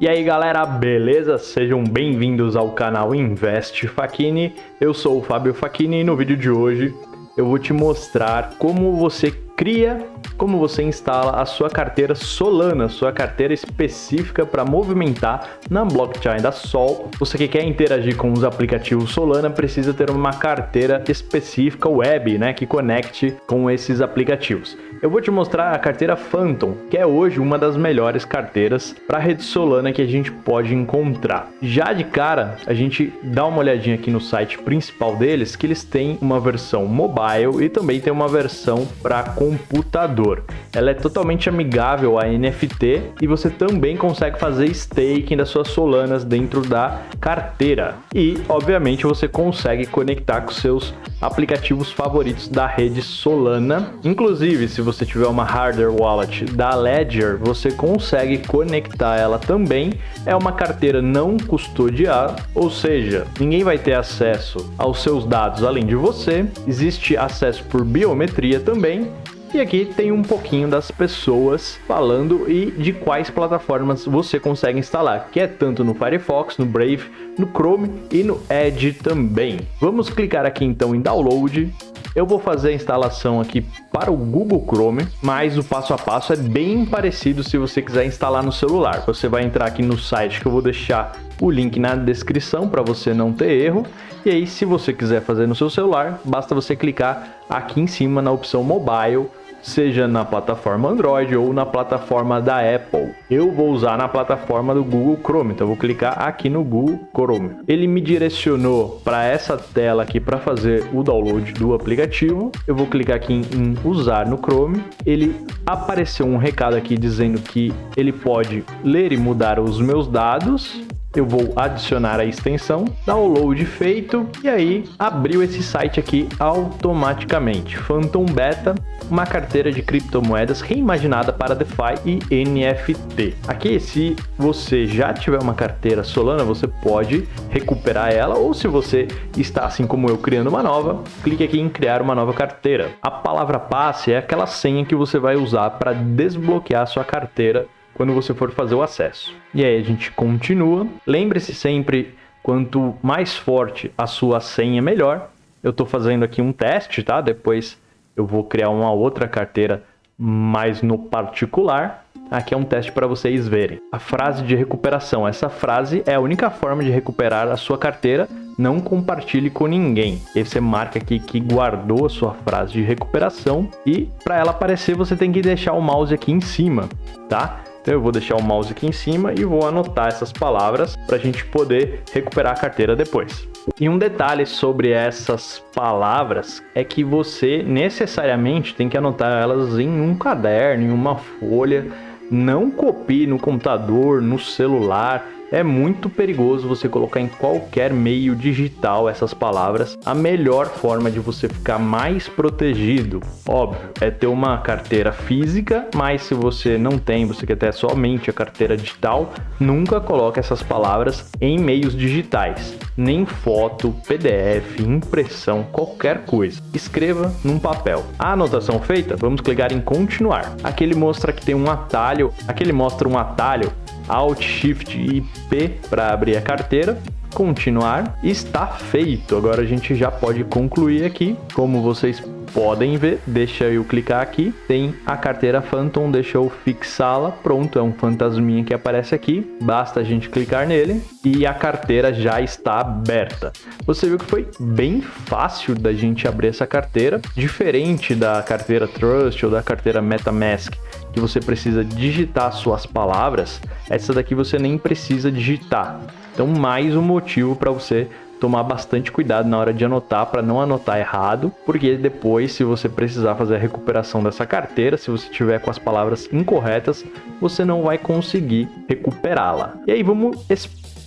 E aí galera, beleza? Sejam bem-vindos ao canal Invest Facchini. Eu sou o Fábio Facchini e no vídeo de hoje eu vou te mostrar como você cria, como você instala a sua carteira Solana, sua carteira específica para movimentar na blockchain da Sol. Você que quer interagir com os aplicativos Solana precisa ter uma carteira específica web, né, que conecte com esses aplicativos. Eu vou te mostrar a carteira Phantom, que é hoje uma das melhores carteiras para rede Solana que a gente pode encontrar. Já de cara, a gente dá uma olhadinha aqui no site principal deles, que eles têm uma versão mobile e também tem uma versão para computador. Ela é totalmente amigável a NFT e você também consegue fazer staking das suas Solanas dentro da carteira. E, obviamente, você consegue conectar com seus aplicativos favoritos da rede Solana. Inclusive, se você tiver uma hardware wallet da Ledger, você consegue conectar ela também. É uma carteira não custodiada, ou seja, ninguém vai ter acesso aos seus dados além de você. Existe acesso por biometria também e aqui tem um pouquinho das pessoas falando e de quais plataformas você consegue instalar, que é tanto no Firefox, no Brave, no Chrome e no Edge também. Vamos clicar aqui então em Download. Eu vou fazer a instalação aqui para o Google Chrome, mas o passo a passo é bem parecido se você quiser instalar no celular. Você vai entrar aqui no site que eu vou deixar o link na descrição para você não ter erro. E aí, se você quiser fazer no seu celular, basta você clicar aqui em cima na opção Mobile seja na plataforma Android ou na plataforma da Apple. Eu vou usar na plataforma do Google Chrome, então vou clicar aqui no Google Chrome. Ele me direcionou para essa tela aqui para fazer o download do aplicativo. Eu vou clicar aqui em usar no Chrome. Ele apareceu um recado aqui dizendo que ele pode ler e mudar os meus dados eu vou adicionar a extensão, download feito e aí abriu esse site aqui automaticamente. Phantom Beta, uma carteira de criptomoedas reimaginada para DeFi e NFT. Aqui, se você já tiver uma carteira Solana, você pode recuperar ela ou se você está assim como eu criando uma nova, clique aqui em criar uma nova carteira. A palavra passe é aquela senha que você vai usar para desbloquear sua carteira quando você for fazer o acesso. E aí a gente continua. Lembre-se sempre, quanto mais forte a sua senha, melhor. Eu estou fazendo aqui um teste, tá? Depois eu vou criar uma outra carteira mais no particular. Aqui é um teste para vocês verem. A frase de recuperação. Essa frase é a única forma de recuperar a sua carteira. Não compartilhe com ninguém. E você marca aqui que guardou a sua frase de recuperação. E para ela aparecer, você tem que deixar o mouse aqui em cima, tá? Então eu vou deixar o mouse aqui em cima e vou anotar essas palavras para a gente poder recuperar a carteira depois. E um detalhe sobre essas palavras é que você necessariamente tem que anotar elas em um caderno, em uma folha. Não copie no computador, no celular é muito perigoso você colocar em qualquer meio digital essas palavras. A melhor forma de você ficar mais protegido, óbvio, é ter uma carteira física, mas se você não tem, você quer ter somente a carteira digital, nunca coloque essas palavras em meios digitais, nem foto, PDF, impressão, qualquer coisa. Escreva num papel. A anotação feita, vamos clicar em continuar. Aqui ele mostra que tem um atalho, aqui ele mostra um atalho Alt Shift e P para abrir a carteira. Continuar, está feito. Agora a gente já pode concluir aqui. Como vocês podem ver, deixa eu clicar aqui, tem a carteira Phantom, deixa eu fixá-la, pronto, é um fantasminha que aparece aqui, basta a gente clicar nele e a carteira já está aberta. Você viu que foi bem fácil da gente abrir essa carteira, diferente da carteira Trust ou da carteira MetaMask, que você precisa digitar suas palavras, essa daqui você nem precisa digitar. Então, mais um motivo para você tomar bastante cuidado na hora de anotar para não anotar errado, porque depois, se você precisar fazer a recuperação dessa carteira, se você tiver com as palavras incorretas, você não vai conseguir recuperá-la. E aí vamos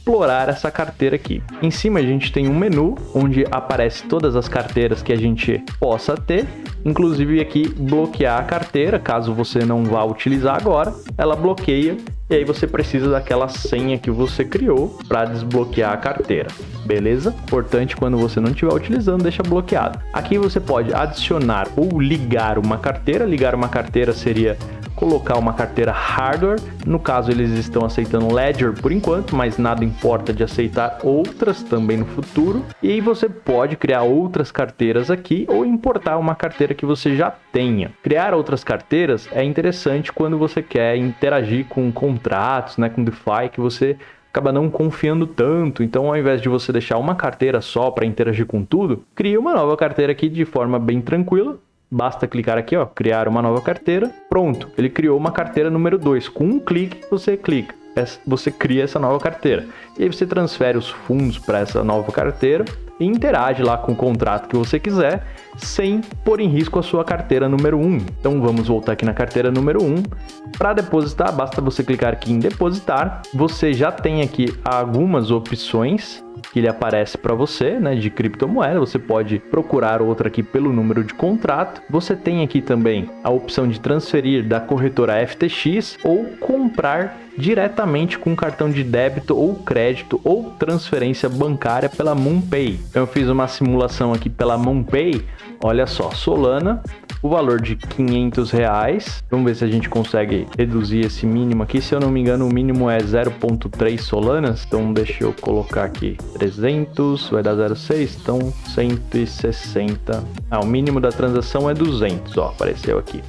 explorar essa carteira aqui. Em cima a gente tem um menu onde aparece todas as carteiras que a gente possa ter inclusive aqui bloquear a carteira, caso você não vá utilizar agora, ela bloqueia e aí você precisa daquela senha que você criou para desbloquear a carteira, beleza? Importante quando você não estiver utilizando, deixa bloqueado. Aqui você pode adicionar ou ligar uma carteira, ligar uma carteira seria colocar uma carteira hardware. No caso, eles estão aceitando Ledger por enquanto, mas nada importa de aceitar outras também no futuro. E aí você pode criar outras carteiras aqui ou importar uma carteira que você já tenha. Criar outras carteiras é interessante quando você quer interagir com contratos, né, com DeFi que você acaba não confiando tanto. Então, ao invés de você deixar uma carteira só para interagir com tudo, cria uma nova carteira aqui de forma bem tranquila. Basta clicar aqui, ó, criar uma nova carteira. Pronto, ele criou uma carteira número 2. Com um clique, você clica, você cria essa nova carteira. E aí você transfere os fundos para essa nova carteira e interage lá com o contrato que você quiser, sem pôr em risco a sua carteira número 1. Então vamos voltar aqui na carteira número 1. Para depositar, basta você clicar aqui em depositar. Você já tem aqui algumas opções que ele aparece para você, né, de criptomoeda. Você pode procurar outra aqui pelo número de contrato. Você tem aqui também a opção de transferir da corretora FTX ou comprar diretamente com cartão de débito ou crédito ou transferência bancária pela MoonPay. Eu fiz uma simulação aqui pela MoonPay. Olha só, Solana o valor de 500 reais. Vamos ver se a gente consegue reduzir esse mínimo aqui. Se eu não me engano, o mínimo é 0.3 solanas. Então deixa eu colocar aqui 300, vai dar 0.6, então 160. Ah, o mínimo da transação é 200, ó, apareceu aqui.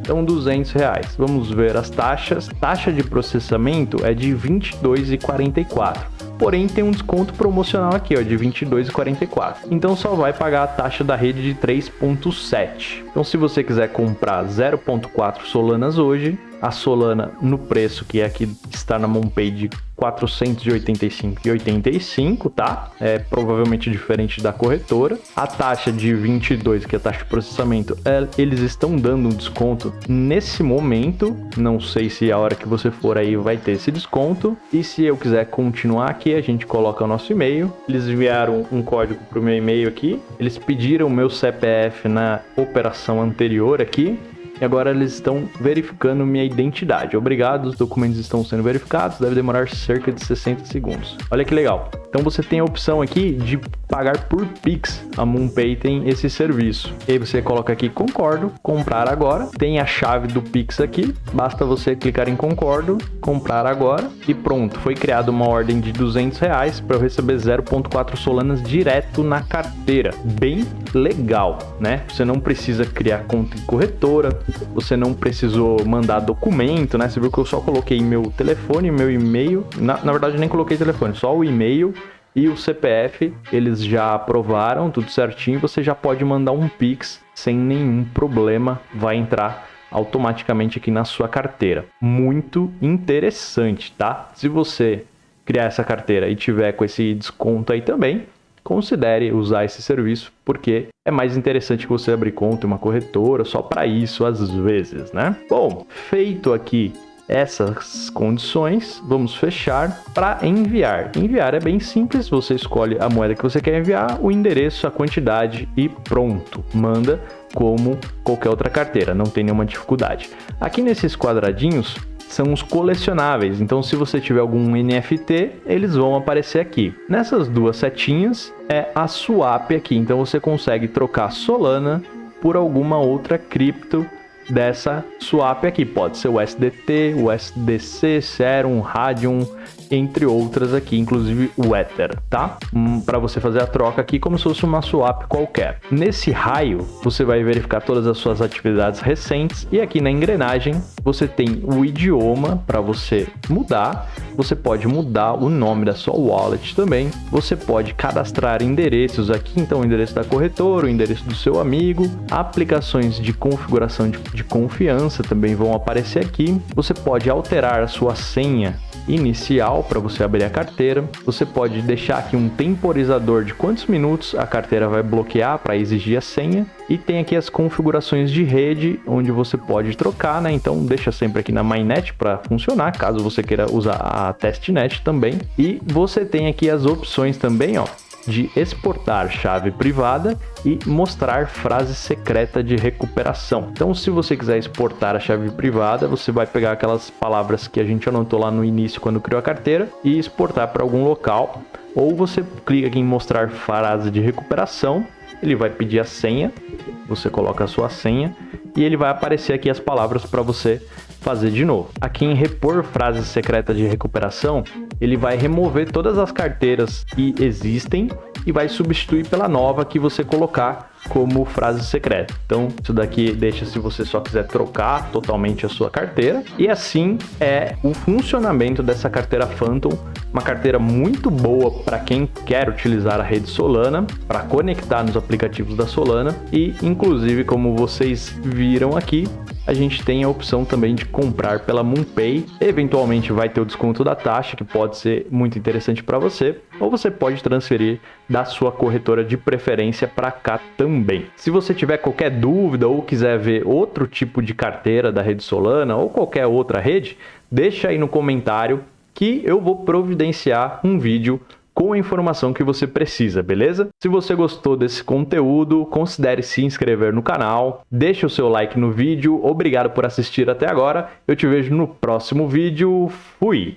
Então 200 reais. Vamos ver as taxas. Taxa de processamento é de 22,44 porém tem um desconto promocional aqui, ó, de 22,44. Então só vai pagar a taxa da rede de 3.7. Então se você quiser comprar 0.4 Solanas hoje, a Solana no preço que é aqui está na de 485,85, tá? É provavelmente diferente da corretora. A taxa de 22, que é a taxa de processamento, é, eles estão dando um desconto nesse momento. Não sei se a hora que você for aí vai ter esse desconto. E se eu quiser continuar aqui, a gente coloca o nosso e-mail. Eles enviaram um código para o meu e-mail aqui. Eles pediram o meu CPF na operação anterior aqui e agora eles estão verificando minha identidade. Obrigado, os documentos estão sendo verificados, deve demorar cerca de 60 segundos. Olha que legal. Então você tem a opção aqui de pagar por Pix. A MoonPay tem esse serviço. E aí você coloca aqui concordo, comprar agora. Tem a chave do Pix aqui. Basta você clicar em concordo, comprar agora e pronto. Foi criada uma ordem de 200 reais para eu receber 0.4 Solanas direto na carteira. Bem legal, né? Você não precisa criar conta em corretora, você não precisou mandar documento, né? Você viu que eu só coloquei meu telefone, meu e-mail. Na, na verdade, nem coloquei telefone, só o e-mail e o CPF. Eles já aprovaram tudo certinho. Você já pode mandar um Pix sem nenhum problema. Vai entrar automaticamente aqui na sua carteira. Muito interessante, tá? Se você criar essa carteira e tiver com esse desconto aí também, considere usar esse serviço, porque é mais interessante que você abrir conta em uma corretora só para isso às vezes, né? Bom, feito aqui essas condições, vamos fechar para enviar. Enviar é bem simples, você escolhe a moeda que você quer enviar, o endereço, a quantidade e pronto. Manda como qualquer outra carteira, não tem nenhuma dificuldade. Aqui nesses quadradinhos são os colecionáveis. Então, se você tiver algum NFT, eles vão aparecer aqui. Nessas duas setinhas é a swap aqui. Então, você consegue trocar Solana por alguma outra cripto dessa swap aqui. Pode ser o SDT, o SDC, Serum, Radium, entre outras aqui, inclusive o Ether, tá? Hum, para você fazer a troca aqui como se fosse uma swap qualquer. Nesse raio, você vai verificar todas as suas atividades recentes e aqui na engrenagem você tem o idioma para você mudar. Você pode mudar o nome da sua wallet também. Você pode cadastrar endereços aqui, então o endereço da corretora, o endereço do seu amigo, aplicações de configuração de, de confiança também vão aparecer aqui. Você pode alterar a sua senha inicial para você abrir a carteira. Você pode deixar aqui um temporizador de quantos minutos a carteira vai bloquear para exigir a senha. E tem aqui as configurações de rede, onde você pode trocar, né? Então deixa sempre aqui na MyNet para funcionar, caso você queira usar a TestNet também. E você tem aqui as opções também, ó, de exportar chave privada e mostrar frase secreta de recuperação. Então, se você quiser exportar a chave privada, você vai pegar aquelas palavras que a gente anotou lá no início quando criou a carteira e exportar para algum local. Ou você clica aqui em mostrar frase de recuperação, ele vai pedir a senha, você coloca a sua senha e ele vai aparecer aqui as palavras para você fazer de novo. Aqui em repor frase secreta de recuperação, ele vai remover todas as carteiras que existem e vai substituir pela nova que você colocar como frase secreta. Então, isso daqui deixa se você só quiser trocar totalmente a sua carteira. E assim é o funcionamento dessa carteira Phantom, uma carteira muito boa para quem quer utilizar a rede Solana, para conectar nos aplicativos da Solana e inclusive como vocês viram aqui, a gente tem a opção também de comprar pela MoonPay. Eventualmente vai ter o desconto da taxa, que pode ser muito interessante para você, ou você pode transferir da sua corretora de preferência para cá também. Se você tiver qualquer dúvida ou quiser ver outro tipo de carteira da rede Solana ou qualquer outra rede, deixa aí no comentário que eu vou providenciar um vídeo com a informação que você precisa, beleza? Se você gostou desse conteúdo, considere se inscrever no canal, deixe o seu like no vídeo, obrigado por assistir até agora, eu te vejo no próximo vídeo, fui!